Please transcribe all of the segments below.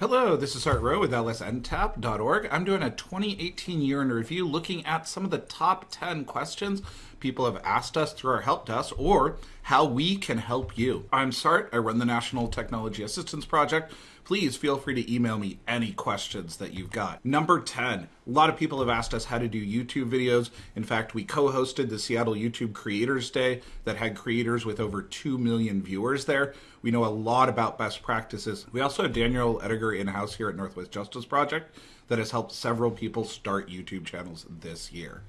Hello, this is Sart Rowe with lsntap.org. I'm doing a 2018 year in review looking at some of the top 10 questions people have asked us through our help desk or how we can help you. I'm Sart. I run the National Technology Assistance Project. Please feel free to email me any questions that you've got. Number 10. A lot of people have asked us how to do YouTube videos. In fact, we co hosted the Seattle YouTube Creators Day that had creators with over 2 million viewers there. We know a lot about best practices. We also have Daniel Ediger in house here at Northwest Justice Project that has helped several people start YouTube channels this year.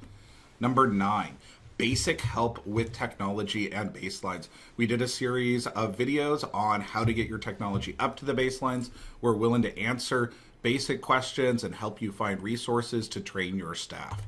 Number nine, basic help with technology and baselines. We did a series of videos on how to get your technology up to the baselines. We're willing to answer basic questions and help you find resources to train your staff.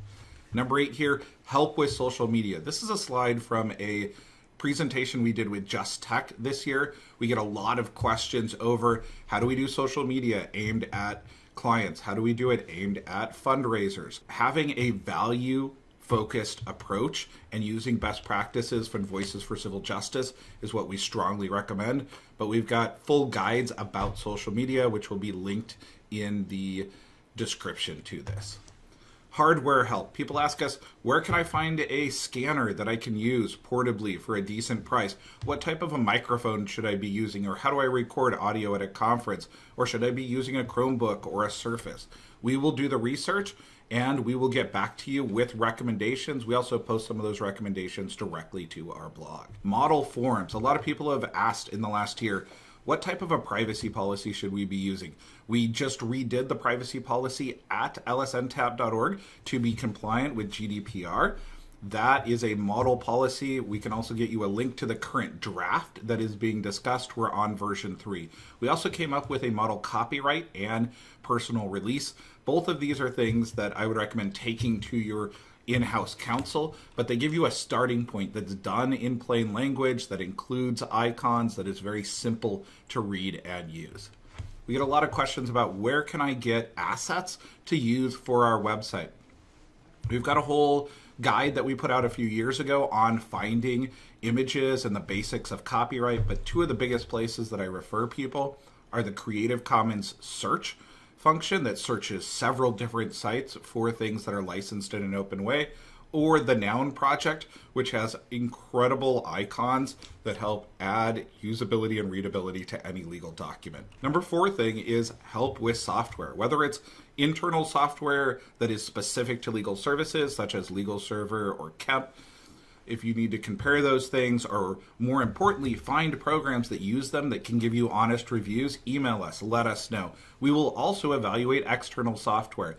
Number eight here, help with social media. This is a slide from a presentation we did with Just Tech this year. We get a lot of questions over how do we do social media aimed at clients? How do we do it aimed at fundraisers? Having a value focused approach and using best practices from Voices for Civil Justice is what we strongly recommend. But we've got full guides about social media, which will be linked in the description to this. Hardware help. People ask us, where can I find a scanner that I can use portably for a decent price? What type of a microphone should I be using? Or how do I record audio at a conference? Or should I be using a Chromebook or a Surface? We will do the research and we will get back to you with recommendations. We also post some of those recommendations directly to our blog. Model forums. A lot of people have asked in the last year, what type of a privacy policy should we be using? We just redid the privacy policy at lsntap.org to be compliant with GDPR. That is a model policy. We can also get you a link to the current draft that is being discussed. We're on version three. We also came up with a model copyright and personal release. Both of these are things that I would recommend taking to your in-house counsel, but they give you a starting point that's done in plain language, that includes icons, that is very simple to read and use. We get a lot of questions about where can I get assets to use for our website. We've got a whole guide that we put out a few years ago on finding images and the basics of copyright, but two of the biggest places that I refer people are the Creative Commons search function that searches several different sites for things that are licensed in an open way, or the Noun project, which has incredible icons that help add usability and readability to any legal document. Number four thing is help with software, whether it's internal software that is specific to legal services, such as Legal Server or KEMP, if you need to compare those things, or more importantly, find programs that use them that can give you honest reviews, email us, let us know. We will also evaluate external software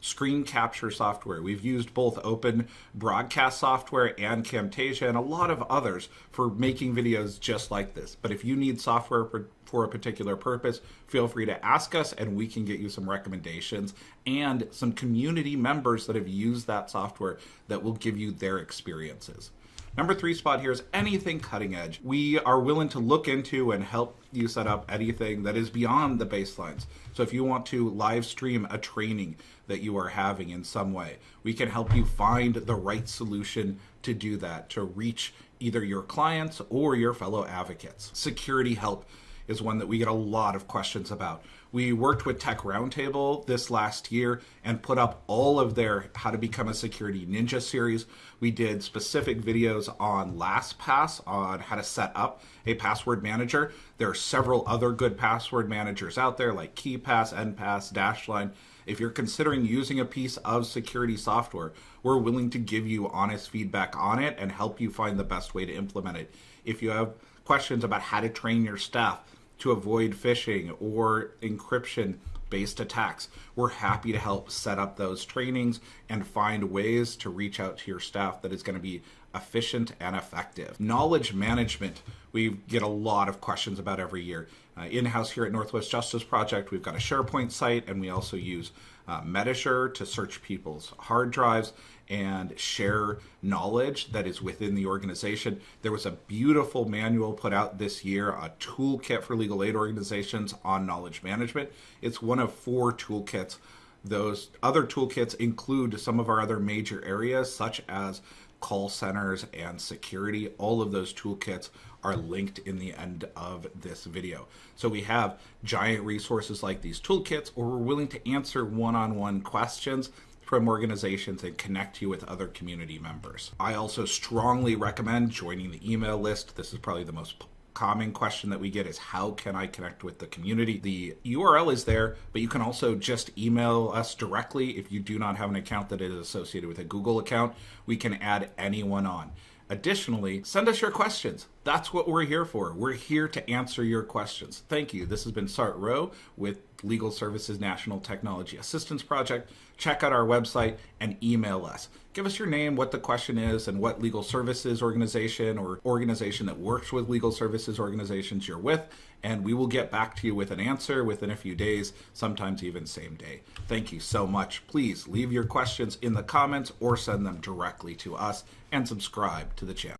screen capture software. We've used both open broadcast software and Camtasia and a lot of others for making videos just like this. But if you need software for a particular purpose, feel free to ask us and we can get you some recommendations and some community members that have used that software that will give you their experiences. Number three spot here is anything cutting edge. We are willing to look into and help you set up anything that is beyond the baselines. So if you want to live stream a training that you are having in some way, we can help you find the right solution to do that, to reach either your clients or your fellow advocates. Security help is one that we get a lot of questions about. We worked with Tech Roundtable this last year and put up all of their How to Become a Security Ninja series. We did specific videos on LastPass on how to set up a password manager. There are several other good password managers out there like KeePass, Enpass, Dashlane. If you're considering using a piece of security software, we're willing to give you honest feedback on it and help you find the best way to implement it. If you have questions about how to train your staff, to avoid phishing or encryption based attacks. We're happy to help set up those trainings and find ways to reach out to your staff that is going to be efficient and effective. Knowledge management, we get a lot of questions about every year. Uh, in-house here at Northwest Justice Project, we've got a SharePoint site and we also use uh, Medashare to search people's hard drives and share knowledge that is within the organization. There was a beautiful manual put out this year, a toolkit for legal aid organizations on knowledge management. It's one of four toolkits. Those other toolkits include some of our other major areas, such as call centers, and security. All of those toolkits are linked in the end of this video. So we have giant resources like these toolkits, or we're willing to answer one on one questions from organizations and connect you with other community members. I also strongly recommend joining the email list. This is probably the most common question that we get is how can I connect with the community? The URL is there, but you can also just email us directly if you do not have an account that is associated with a Google account. We can add anyone on. Additionally, send us your questions. That's what we're here for. We're here to answer your questions. Thank you. This has been Sart Rowe with Legal Services National Technology Assistance Project. Check out our website and email us. Give us your name, what the question is, and what legal services organization or organization that works with legal services organizations you're with, and we will get back to you with an answer within a few days, sometimes even same day. Thank you so much. Please leave your questions in the comments or send them directly to us and subscribe to the channel.